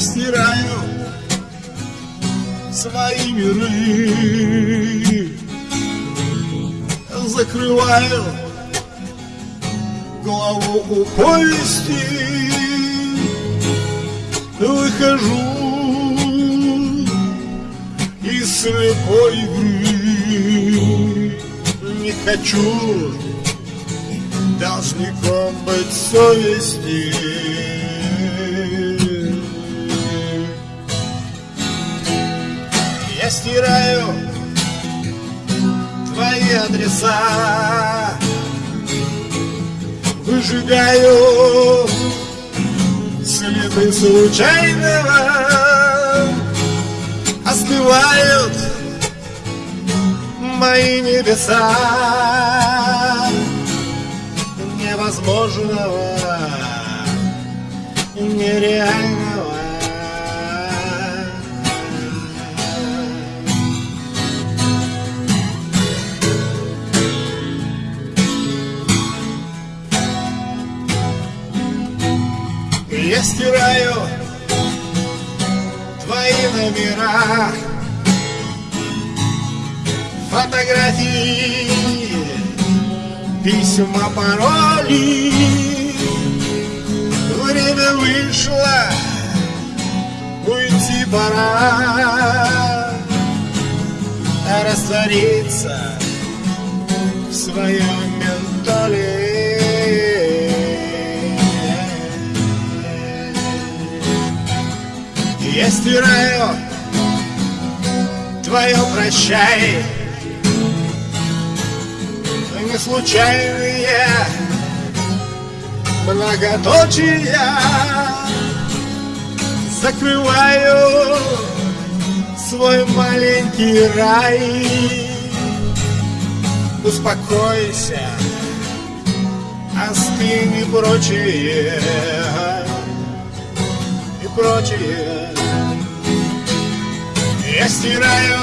Стираю свои миры Закрываю голову у повести. Выхожу из слепой игры. Не хочу должником быть совести Стираю твои адреса. Выжигаю следы случайного. Остывают мои небеса. Невозможного, нереального Я стираю твои номера. Фотографии, письма, пароли. Время вышло, уйти пора. Раствориться в своем ментале Я стираю твое прощай. Не случайные многоточия Закрываю свой маленький рай. Успокойся, остынь и прочее И прочее я стираю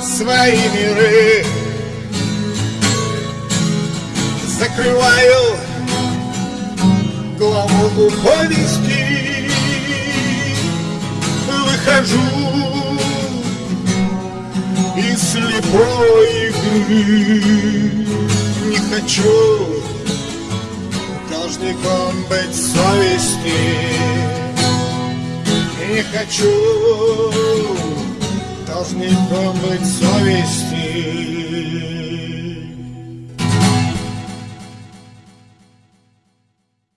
свои миры Закрываю главу повести Выхожу из слепой игры. Не хочу должником быть совести. Не хочу должником быть совести